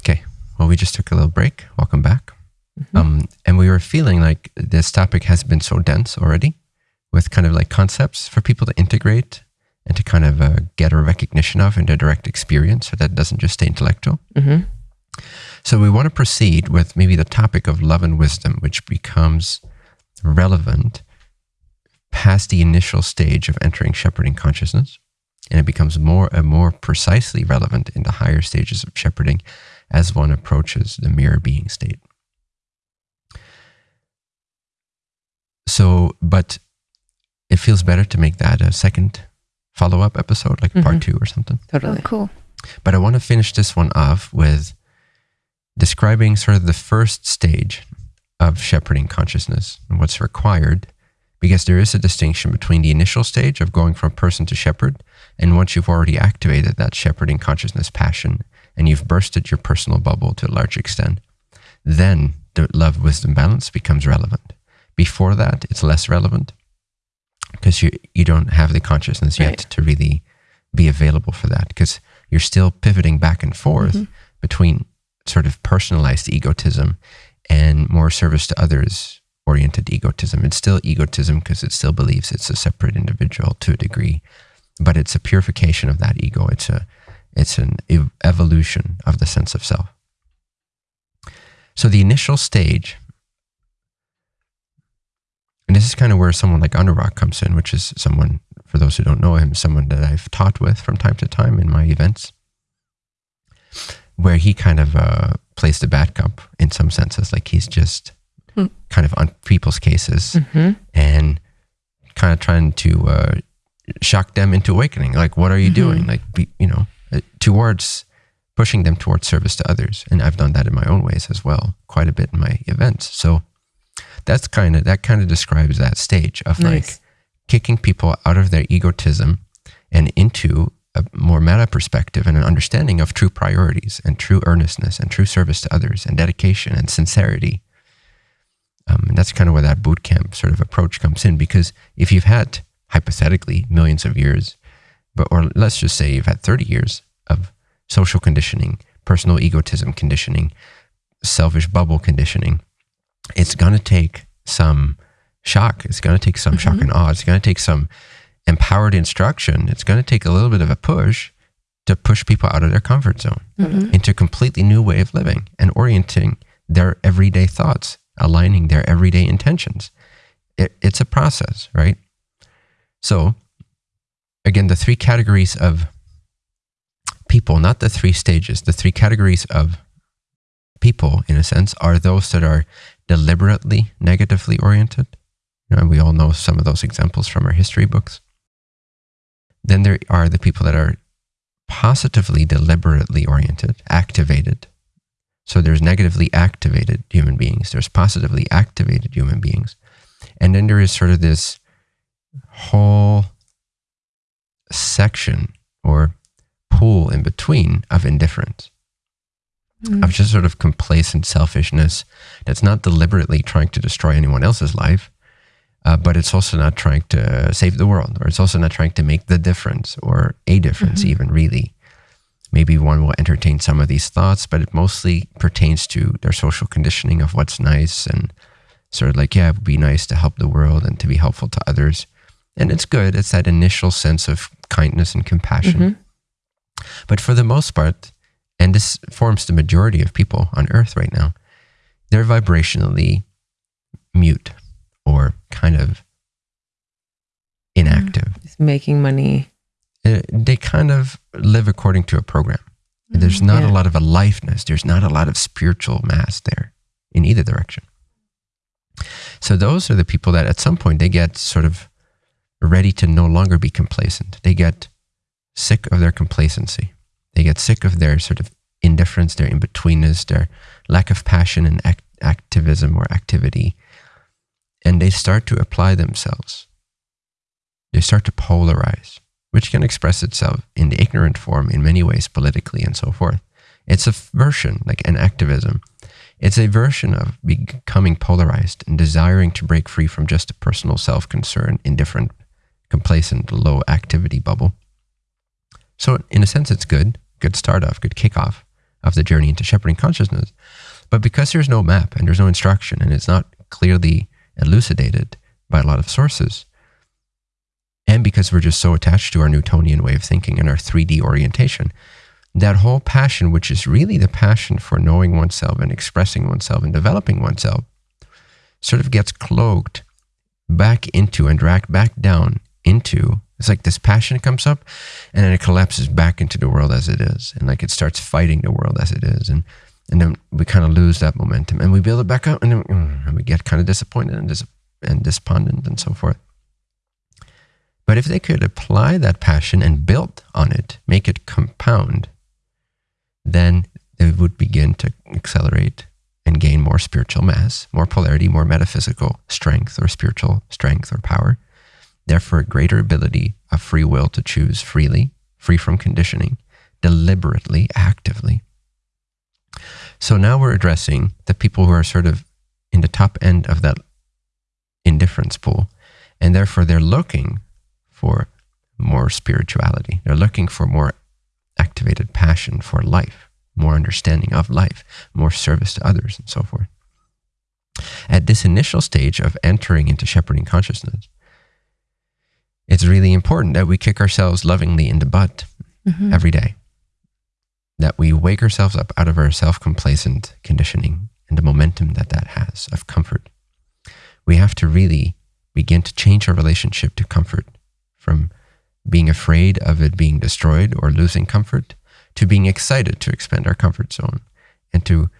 Okay, well, we just took a little break. Welcome back. Mm-hmm. Um, and we were feeling like this topic has been so dense already with kind of like concepts for people to integrate and to kind of uh, get a recognition of in their direct experience so that it doesn't just stay intellectual. Mm-hmm. So we want to proceed with maybe the topic of love and wisdom, which becomes relevant past the initial stage of entering shepherding consciousness. And it becomes more and more precisely relevant in the higher stages of shepherding as one approaches the mirror being state. So, but it feels better to make that a second follow up episode, like mm-hmm. part two or something. Totally. Oh, cool. But I want to finish this one off with describing sort of the first stage of shepherding consciousness and what's required, because there is a distinction between the initial stage of going from person to shepherd, and once you've already activated that shepherding consciousness passion and you've bursted your personal bubble to a large extent, then the love wisdom balance becomes relevant. Before that, it's less relevant because you you don't have the consciousness yet right. to really be available for that because you're still pivoting back and forth mm-hmm. between sort of personalized egotism and more service to others oriented egotism. It's still egotism because it still believes it's a separate individual to a degree, but it's a purification of that ego. It's a it's an ev- evolution of the sense of self. So the initial stage and this is kind of where someone like Anurag comes in, which is someone, for those who don't know him, someone that I've taught with from time to time in my events, where he kind of uh, plays the bad cop in some senses. Like he's just mm. <laughs> kind of on people's cases mm-hmm. and kind of trying to uh, shock them into awakening. Like, what are you mm-hmm. doing? Like, be, you know, uh, towards pushing them towards service to others. And I've done that in my own ways as well, quite a bit in my events. So, that's kind of that kind of describes that stage of nice. like kicking people out of their egotism and into a more meta perspective and an understanding of true priorities and true earnestness and true service to others and dedication and sincerity. Um, and that's kind of where that boot camp sort of approach comes in because if you've had hypothetically millions of years, but or let's just say you've had 30 years of social conditioning, personal egotism conditioning, selfish bubble conditioning, it's going to take some shock. It's going to take some mm-hmm. shock and awe. It's going to take some empowered instruction. It's going to take a little bit of a push to push people out of their comfort zone mm-hmm. into a completely new way of living and orienting their everyday thoughts, aligning their everyday intentions. It, it's a process, right? So, again, the three categories of people, not the three stages, the three categories of people, in a sense, are those that are deliberately negatively oriented. Know, we all know some of those examples from our history books. Then there are the people that are positively deliberately oriented, activated. So there's negatively activated human beings, there's positively activated human beings. And then there is sort of this whole section or pool in between of indifference mm. of just sort of complacent selfishness that's not deliberately trying to destroy anyone else's life, uh, but it's also not trying to save the world, or it's also not trying to make the difference or a difference, mm-hmm. even really. Maybe one will entertain some of these thoughts, but it mostly pertains to their social conditioning of what's nice and sort of like, yeah, it would be nice to help the world and to be helpful to others. And it's good. It's that initial sense of kindness and compassion. Mm-hmm. But for the most part, and this forms the majority of people on earth right now, they're vibrationally mute or kind of inactive. Just making money. Uh, they kind of live according to a program. There's not yeah. a lot of aliveness. There's not a lot of spiritual mass there in either direction. So those are the people that at some point they get sort of ready to no longer be complacent. They get sick of their complacency. They get sick of their sort of indifference, their in betweenness, their lack of passion and act- activism or activity. And they start to apply themselves. They start to polarize, which can express itself in the ignorant form in many ways, politically and so forth. It's a version, like an activism. It's a version of becoming polarized and desiring to break free from just a personal self concern, indifferent, complacent, low activity bubble. So, in a sense, it's good, good start off, good kickoff of the journey into shepherding consciousness. But because there's no map and there's no instruction and it's not clearly elucidated by a lot of sources, and because we're just so attached to our Newtonian way of thinking and our 3D orientation, that whole passion, which is really the passion for knowing oneself and expressing oneself and developing oneself, sort of gets cloaked back into and dragged back down into it's like this passion comes up and then it collapses back into the world as it is. And like it starts fighting the world as it is. And and then we kind of lose that momentum and we build it back up and then mm, and we get kind of disappointed and, dis- and despondent and so forth. But if they could apply that passion and build on it, make it compound, then they would begin to accelerate and gain more spiritual mass, more polarity, more metaphysical strength or spiritual strength or power therefore a greater ability of free will to choose freely, free from conditioning, deliberately, actively. So now we're addressing the people who are sort of in the top end of that indifference pool, and therefore they're looking for more spirituality. They're looking for more activated passion for life, more understanding of life, more service to others, and so forth. At this initial stage of entering into shepherding consciousness, it's really important that we kick ourselves lovingly in the butt mm-hmm. every day. That we wake ourselves up out of our self complacent conditioning and the momentum that that has of comfort. We have to really begin to change our relationship to comfort from being afraid of it being destroyed or losing comfort to being excited to expand our comfort zone and to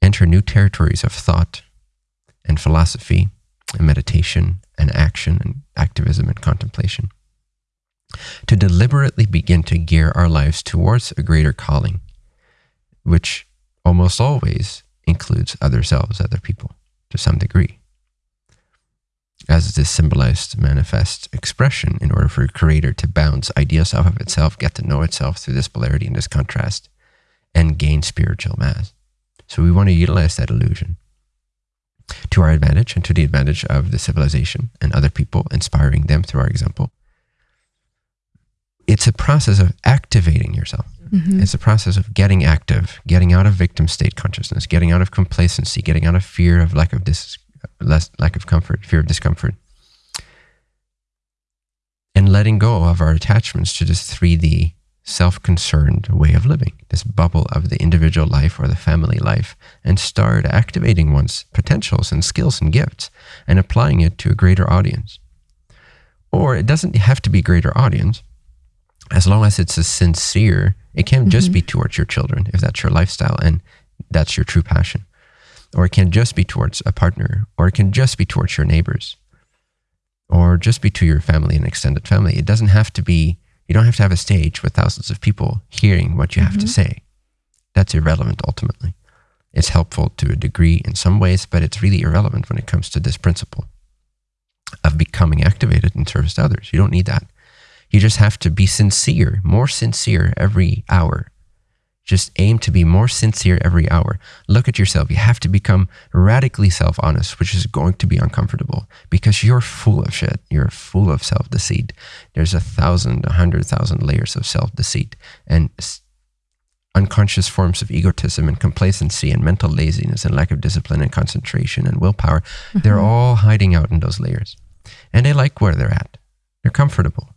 enter new territories of thought and philosophy and meditation and action and activism and contemplation. To deliberately begin to gear our lives towards a greater calling, which almost always includes other selves, other people, to some degree. As this symbolized manifest expression, in order for a creator to bounce ideas off of itself, get to know itself through this polarity and this contrast, and gain spiritual mass. So we want to utilize that illusion to our advantage and to the advantage of the civilization and other people, inspiring them through our example. It's a process of activating yourself. Mm-hmm. It's a process of getting active, getting out of victim state consciousness, getting out of complacency, getting out of fear of lack of dis, less, lack of comfort, fear of discomfort, and letting go of our attachments to this 3D self concerned way of living, this bubble of the individual life or the family life, and start activating one's potentials and skills and gifts and applying it to a greater audience. Or it doesn't have to be greater audience, as long as it's a sincere, it can mm-hmm. just be towards your children if that's your lifestyle and that's your true passion. Or it can just be towards a partner, or it can just be towards your neighbors, or just be to your family and extended family. It doesn't have to be you don't have to have a stage with thousands of people hearing what you have mm-hmm. to say. That's irrelevant ultimately. It's helpful to a degree in some ways, but it's really irrelevant when it comes to this principle of becoming activated in service to others. You don't need that. You just have to be sincere, more sincere every hour just aim to be more sincere every hour. Look at yourself. You have to become radically self honest, which is going to be uncomfortable because you're full of shit. You're full of self deceit. There's a thousand, a hundred thousand layers of self deceit. And unconscious forms of egotism and complacency and mental laziness and lack of discipline and concentration and willpower, mm-hmm. they're all hiding out in those layers. And they like where they're at. They're comfortable.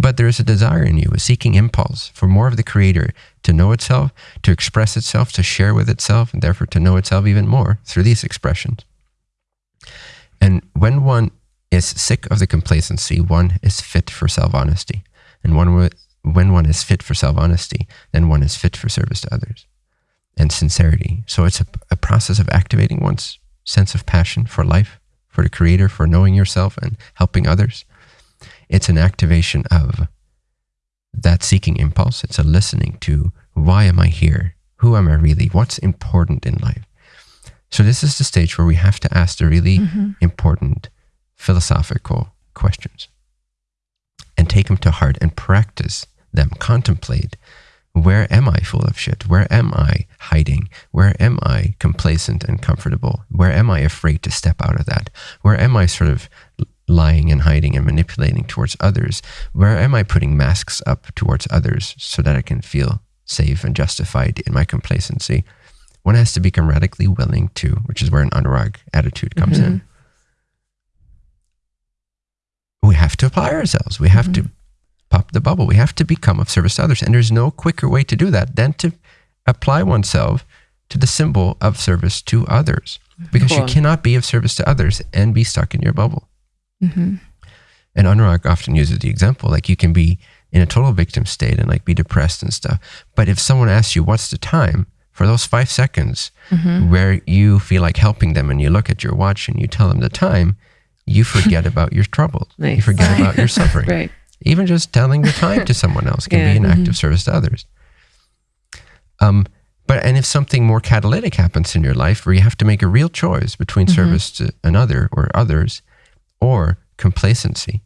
But there is a desire in you, a seeking impulse for more of the creator to know itself, to express itself, to share with itself, and therefore to know itself even more through these expressions. And when one is sick of the complacency, one is fit for self honesty. And one, when one is fit for self honesty, then one is fit for service to others and sincerity. So it's a, a process of activating one's sense of passion for life, for the creator, for knowing yourself and helping others it's an activation of that seeking impulse. It's a listening to why am I here? Who am I really? What's important in life? So, this is the stage where we have to ask the really mm-hmm. important philosophical questions and take them to heart and practice them, contemplate where am I full of shit? Where am I hiding? Where am I complacent and comfortable? Where am I afraid to step out of that? Where am I sort of lying and hiding and manipulating towards others? Where am I putting masks up towards others so that I can feel safe and justified in my complacency? One has to become radically willing to, which is where an anurag attitude comes mm-hmm. in. We have to apply ourselves. We have mm-hmm. to pop the bubble. We have to become of service to others. And there's no quicker way to do that than to apply oneself to the symbol of service to others. Because cool. you cannot be of service to others and be stuck in your bubble. Mm-hmm. And Anurag often uses the example like you can be in a total victim state and like be depressed and stuff. But if someone asks you, what's the time? For those five seconds mm-hmm. where you feel like helping them and you look at your watch and you tell them the time, you <laughs> forget about your troubles. Nice. You forget about your <laughs> suffering. right. Even just telling the time to someone else can yeah. be an act mm-hmm. of service to others. Um, but and if something more catalytic happens in your life where you have to make a real choice between mm-hmm. service to another or others, or complacency,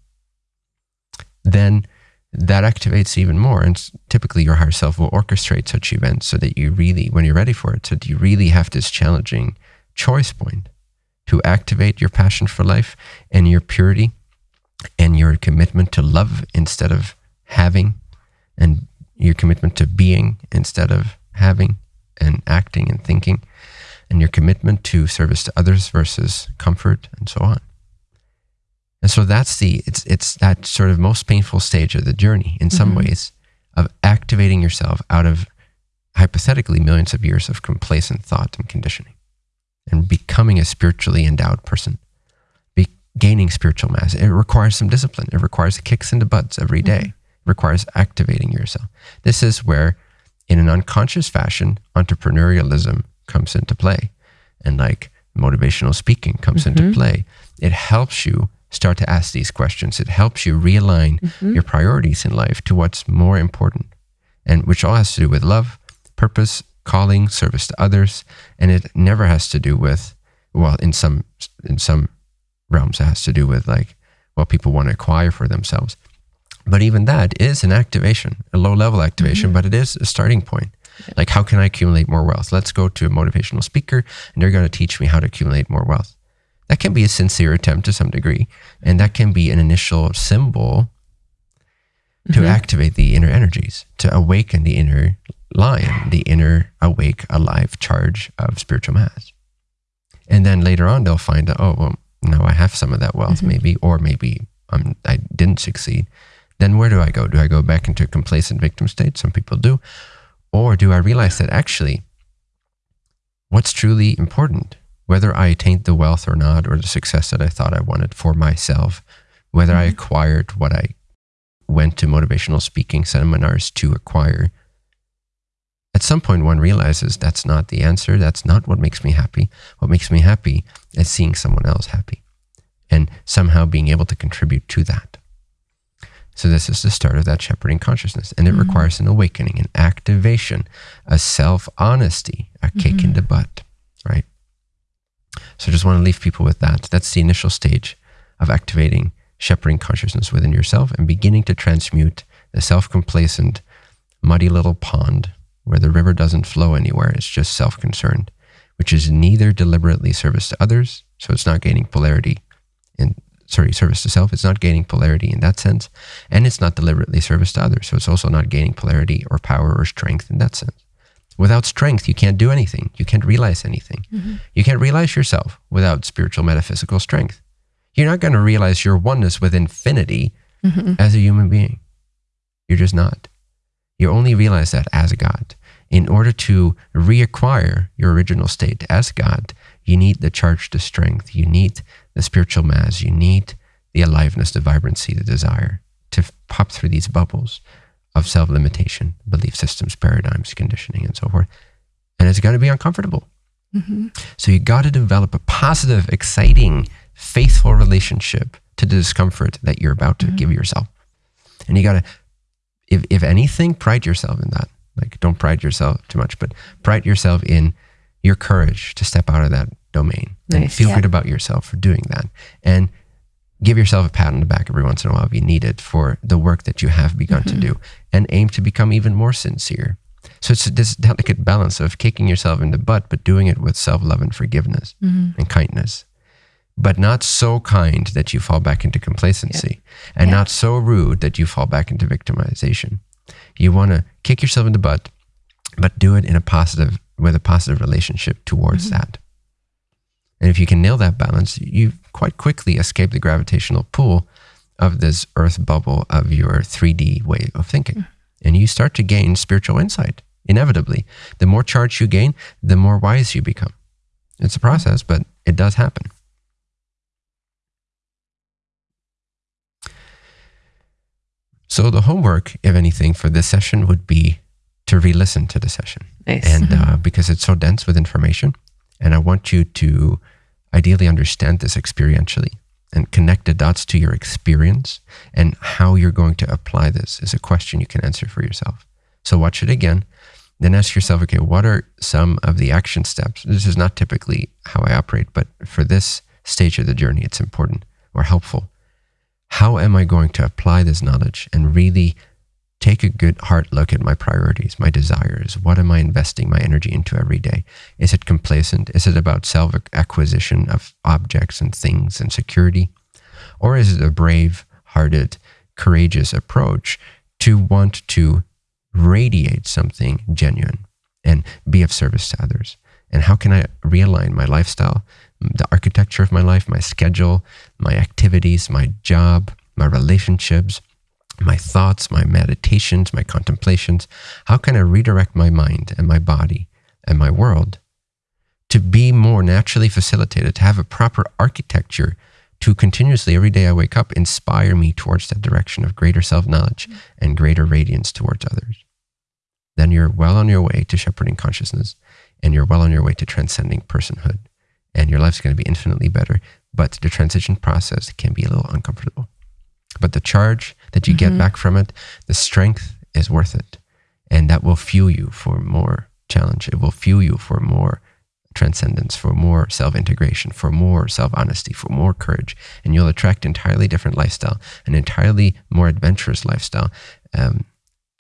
then that activates even more. And typically, your higher self will orchestrate such events so that you really, when you're ready for it, so that you really have this challenging choice point to activate your passion for life and your purity and your commitment to love instead of having, and your commitment to being instead of having, and acting and thinking, and your commitment to service to others versus comfort and so on. And so that's the it's it's that sort of most painful stage of the journey in some mm-hmm. ways of activating yourself out of hypothetically millions of years of complacent thought and conditioning and becoming a spiritually endowed person be, gaining spiritual mass it requires some discipline it requires kicks in the butts every day. Mm-hmm. it requires activating yourself this is where in an unconscious fashion entrepreneurialism comes into play and like motivational speaking comes mm-hmm. into play it helps you start to ask these questions. It helps you realign mm-hmm. your priorities in life to what's more important, and which all has to do with love, purpose, calling, service to others, and it never has to do with well, in some in some realms, it has to do with like what people want to acquire for themselves. But even that is an activation, a low level activation, mm-hmm. but it is a starting point. Like, how can I accumulate more wealth? Let's go to a motivational speaker and they're going to teach me how to accumulate more wealth. That can be a sincere attempt to some degree. And that can be an initial symbol to mm-hmm. activate the inner energies, to awaken the inner lion, the inner awake, alive charge of spiritual mass. And then later on, they'll find out, oh, well, now I have some of that wealth, mm-hmm. maybe, or maybe um, I didn't succeed. Then where do I go? Do I go back into a complacent victim state? Some people do. Or do I realize that actually, what's truly important whether I attained the wealth or not, or the success that I thought I wanted for myself, whether mm-hmm. I acquired what I went to motivational speaking seminars to acquire. At some point, one realizes that's not the answer. That's not what makes me happy. What makes me happy is seeing someone else happy and somehow being able to contribute to that. So, this is the start of that shepherding consciousness. And it mm-hmm. requires an awakening, an activation, a self honesty, a kick mm-hmm. in the butt, right? So I just want to leave people with that. That's the initial stage of activating shepherding consciousness within yourself and beginning to transmute the self complacent, muddy little pond where the river doesn't flow anywhere. It's just self concerned, which is neither deliberately service to others, so it's not gaining polarity in sorry, service to self. It's not gaining polarity in that sense. And it's not deliberately service to others. So it's also not gaining polarity or power or strength in that sense. Without strength, you can't do anything. You can't realize anything. Mm-hmm. You can't realize yourself without spiritual metaphysical strength. You're not going to realize your oneness with infinity mm-hmm. as a human being. You're just not. You only realize that as a God. In order to reacquire your original state as God, you need the charge to strength. You need the spiritual mass. You need the aliveness, the vibrancy, the desire to pop through these bubbles of self limitation, belief systems, paradigms, conditioning, and so forth. And it's going to be uncomfortable. Mm-hmm. So you got to develop a positive, exciting, faithful relationship to the discomfort that you're about to mm-hmm. give yourself. And you got to, if, if anything, pride yourself in that. Like, don't pride yourself too much, but pride yourself in your courage to step out of that domain nice. and feel yeah. good about yourself for doing that. And give yourself a pat on the back every once in a while if you need it for the work that you have begun mm-hmm. to do and aim to become even more sincere. So it's this delicate balance of kicking yourself in the butt, but doing it with self love and forgiveness mm-hmm. and kindness. But not so kind that you fall back into complacency yeah. and yeah. not so rude that you fall back into victimization. You want to kick yourself in the butt, but do it in a positive, with a positive relationship towards mm-hmm. that. And if you can nail that balance, you quite quickly escape the gravitational pull of this earth bubble of your 3D way of thinking. Mm. And you start to gain spiritual insight, inevitably. The more charge you gain, the more wise you become. It's a process, but it does happen. So, the homework, if anything, for this session would be to re listen to the session. Nice. And mm-hmm. uh, because it's so dense with information, and I want you to ideally understand this experientially and connect the dots to your experience and how you're going to apply this is a question you can answer for yourself. So watch it again. Then ask yourself, okay, what are some of the action steps? This is not typically how I operate, but for this stage of the journey, it's important or helpful. How am I going to apply this knowledge and really take a good hard look at my priorities, my desires. What am I investing my energy into every day? Is it complacent? Is it about self acquisition of objects and things and security? Or is it a brave hearted, courageous approach to want to radiate something genuine and be of service to others? And how can I realign my lifestyle, the architecture of my life, my schedule, my activities, my job, my relationships? My thoughts, my meditations, my contemplations? How can I redirect my mind and my body and my world to be more naturally facilitated, to have a proper architecture to continuously, every day I wake up, inspire me towards that direction of greater self knowledge and greater radiance towards others? Then you're well on your way to shepherding consciousness and you're well on your way to transcending personhood. And your life's going to be infinitely better. But the transition process can be a little uncomfortable. But the charge that you mm-hmm. get back from it, the strength is worth it. And that will fuel you for more challenge. It will fuel you for more transcendence, for more self integration, for more self honesty, for more courage. And you'll attract entirely different lifestyle, an entirely more adventurous lifestyle, um,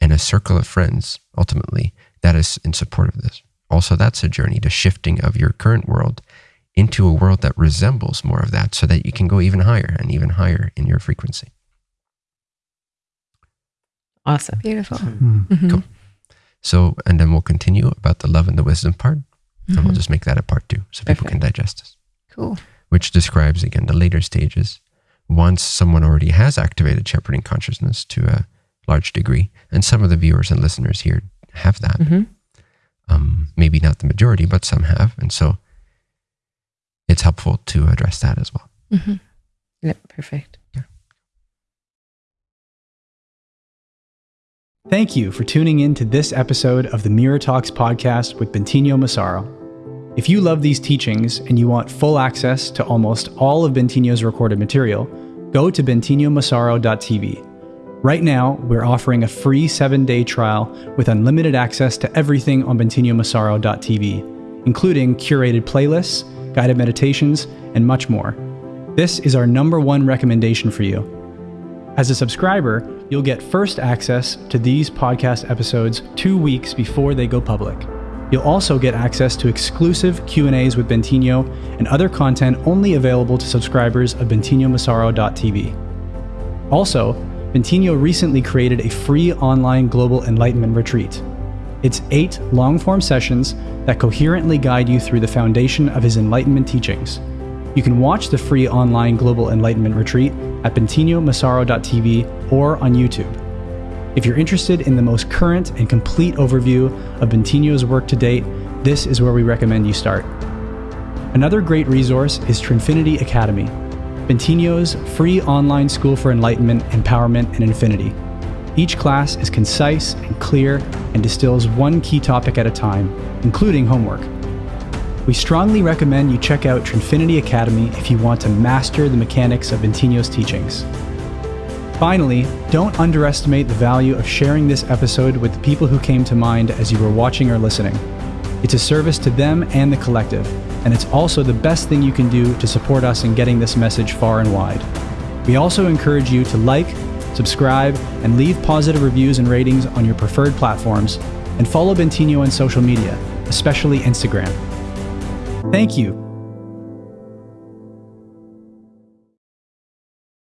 and a circle of friends ultimately that is in support of this. Also, that's a journey, the shifting of your current world into a world that resembles more of that so that you can go even higher and even higher in your frequency. Awesome. Beautiful. Mm-hmm. mm-hmm. Cool. So, and then we'll continue about the love and the wisdom part. Mm-hmm. And we'll mm-hmm. just make that a part two so people can digest this. Cool. Which describes, again, the later stages. Once someone already has activated shepherding consciousness to a large degree, and some of the viewers and listeners here have that. Mm-hmm. Um, maybe not the majority, but some have. And so it's helpful to address that as well. Mm-hmm. Yep, perfect. Thank you for tuning in to this episode of the Mirror Talks podcast with Bentinho Massaro. If you love these teachings and you want full access to almost all of Bentinho's recorded material, go to bentinhomassaro.tv. Right now, we're offering a free seven day trial with unlimited access to everything on bentinhomassaro.tv, including curated playlists, guided meditations, and much more. This is our number one recommendation for you. As a subscriber, you'll get first access to these podcast episodes two weeks before they go public. You'll also get access to exclusive Q&As with Bentinho and other content only available to subscribers of bentinhomassaro.tv. Also, Bentinho recently created a free online global enlightenment retreat. It's eight long form sessions that coherently guide you through the foundation of his enlightenment teachings. You can watch the free online global enlightenment retreat at bentinhomassaro.tv or on YouTube. If you're interested in the most current and complete overview of Bentinho's work to date, this is where we recommend you start. Another great resource is Trinfinity Academy, Bentinho's free online school for enlightenment, empowerment, and infinity. Each class is concise and clear and distills one key topic at a time, including homework. We strongly recommend you check out Trinfinity Academy if you want to master the mechanics of Bentinho's teachings. Finally, don't underestimate the value of sharing this episode with the people who came to mind as you were watching or listening. It's a service to them and the collective, and it's also the best thing you can do to support us in getting this message far and wide. We also encourage you to like, subscribe, and leave positive reviews and ratings on your preferred platforms, and follow Bentinho on social media, especially Instagram. Thank you